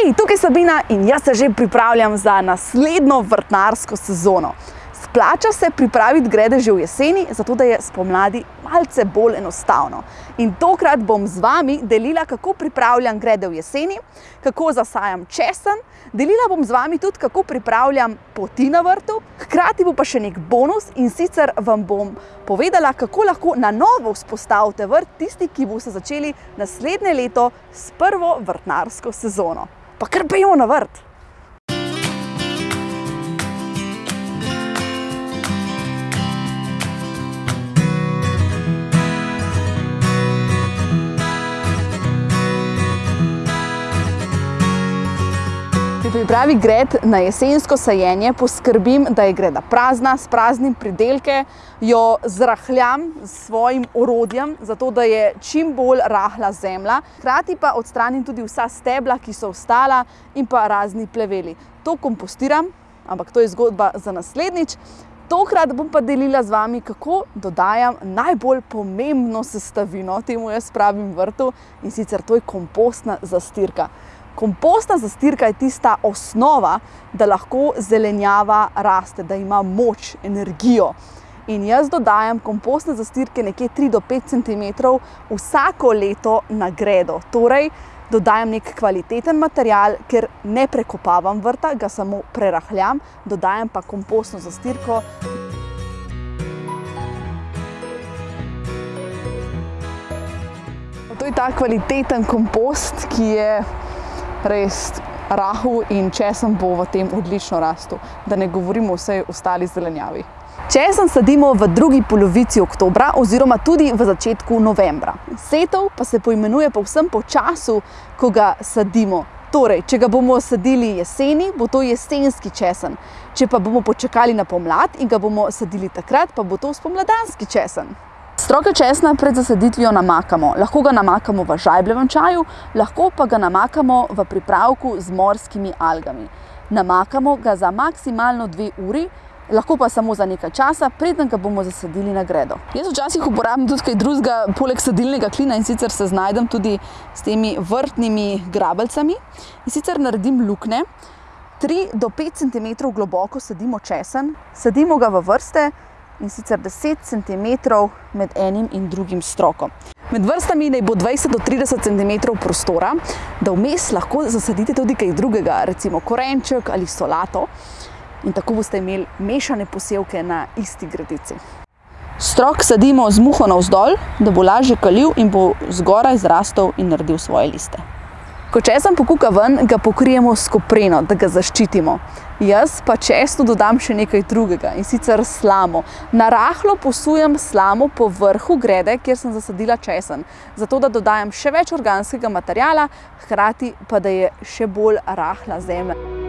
Hej, tukaj Sabina in jaz se že pripravljam za naslednjo vrtnarsko sezono. Splača se pripraviti grede že v jeseni, zato da je spomladi malce bolj enostavno. In tokrat bom z vami delila, kako pripravljam grede v jeseni, kako zasajam česen, delila bom z vami tudi, kako pripravljam poti na vrtu, hkrati bo pa še nek bonus in sicer vam bom povedala, kako lahko na novo vzpostavite vrt tisti, ki boste začeli naslednje leto s prvo vrtnarsko sezono. Pa kar pejo na vrt! Pripravi gred na jesensko sajenje poskrbim, da je greda prazna, s praznim pridelke, jo zrahljam s svojim orodjem, zato da je čim bolj rahla zemlja. Hkrati pa odstranim tudi vsa stebla, ki so ostala in pa razni pleveli. To kompostiram, ampak to je zgodba za naslednjič. Tokrat bom pa delila z vami, kako dodajam najbolj pomembno sestavino temu jaz pravim vrtu in sicer to je kompostna zastirka. Kompostna zastirka je tista osnova, da lahko zelenjava raste, da ima moč, energijo. In jaz dodajam kompostne zastirke nekje 3 do 5 cm vsako leto na gredo. Torej, dodajam nek kvaliteten material, ker ne prekopavam vrta, ga samo prerahljam, dodajam pa kompostno zastirko. To je ta kvaliteten kompost, ki je res rahel in česen bo v tem odlično rastel, da ne govorimo o vsej ostali zelenjavi. Česen sadimo v drugi polovici oktobra oziroma tudi v začetku novembra. Setov pa se poimenuje povsem po času, ko ga sadimo. Torej, če ga bomo sadili jeseni, bo to jesenski česen. Če pa bomo počakali na pomlad in ga bomo sadili takrat, pa bo to spomladanski česen. Stroke česna pred zasaditvijo namakamo. Lahko ga namakamo v žajbljevem čaju, lahko pa ga namakamo v pripravku z morskimi algami. Namakamo ga za maksimalno dve uri, lahko pa samo za nekaj časa, preden ga bomo zasadili na gredo. Jaz včasih uporabim tudi kaj drugega, poleg sadilnega klina in sicer se znajdem tudi s temi vrtnimi grabelcami. In sicer naredim lukne, 3 do 5 cm globoko sadimo česen, sadimo ga v vrste, in sicer 10 cm med enim in drugim strokom. Med vrstami naj bo 20 do 30 cm prostora, da vmes lahko zasadite tudi kaj drugega, recimo korenček ali solato. In tako boste imeli mešane posevke na isti gredici. Strok sadimo z muho navzdol, da bo lažje kalil in bo zgoraj zrastel in naredil svoje liste. Ko česen pokuka ven, ga pokrijemo s kopreno, da ga zaščitimo. Jaz pa česnu dodam še nekaj drugega in sicer slamo. Na rahlo posujem slamo po vrhu grede, kjer sem zasadila česen, zato da dodajam še več organskega materijala, hkrati pa da je še bolj rahla zemlja.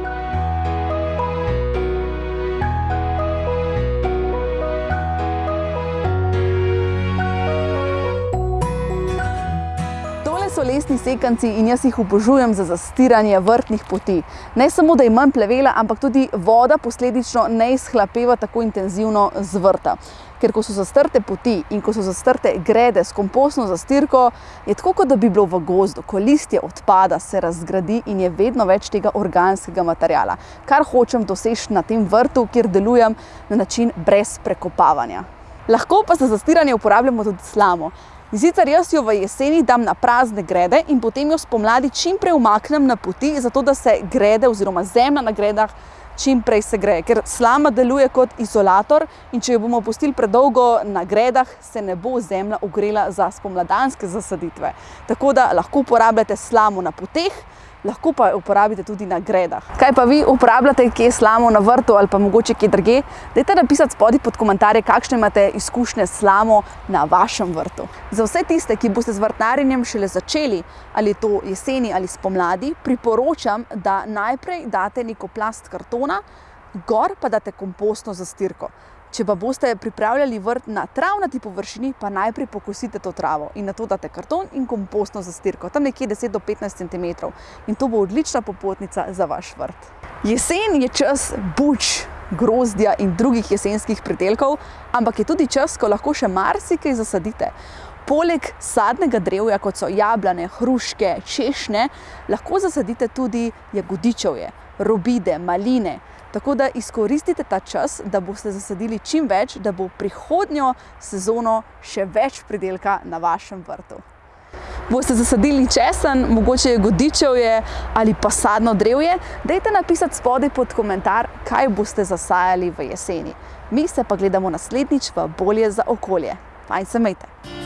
So lesni sekanci in jaz jih obožujem za zastiranje vrtnih poti. Ne samo, da je manj plevela, ampak tudi voda posledično ne izhlapeva tako intenzivno z vrta. Ker ko so zastrte poti in ko so zastrte grede s kompostno zastirko, je tako, kot da bi bilo v gozdu, ko listje odpada, se razgradi in je vedno več tega organskega materijala. Kar hočem doseči na tem vrtu, kjer delujem na način brez prekopavanja. Lahko pa za zastiranje uporabljamo tudi slamo. In sicer jaz jo v jeseni dam na prazne grede in potem jo spomladi čim prej umaknem na poti, zato da se grede oziroma zemlja na gredah čim prej segreje. Ker slama deluje kot izolator in če jo bomo pustili predolgo na gredah, se ne bo zemlja ogrela za spomladanske zasaditve. Tako da lahko uporabljate slamo na poteh, lahko pa uporabite tudi na gredah. Kaj pa vi uporabljate, kje slamo na vrtu ali pa mogoče kje drugje? Dajte napisati spodaj pod komentarje, kakšne imate izkušnje s slamo na vašem vrtu. Za vse tiste, ki boste z vrtnarjenjem šele začeli, ali to jeseni ali spomladi, priporočam, da najprej date neko plast kartona, gor pa date kompostno zastirko. Če pa boste pripravljali vrt na travnati površini, pa najprej pokosite to travo in nato date karton in kompostno zastirko, tam nekje 10 do 15 cm. In to bo odlična popotnica za vaš vrt. Jesen je čas buč, grozdja in drugih jesenskih pridelkov, ampak je tudi čas, ko lahko še marsikaj zasadite. Poleg sadnega drevja, kot so jablane, hruške, češnje, lahko zasadite tudi jagodičevje, robide, maline. Tako da izkoristite ta čas, da boste zasadili čim več, da bo prihodnjo sezono še več pridelka na vašem vrtu. Boste zasadili česen, mogoče jagodičevje ali pa sadno drevje? Dajte napisati spodaj pod komentar, kaj boste zasajali v jeseni. Mi se pa gledamo naslednjič v Bolje za okolje. Fajn se imejte!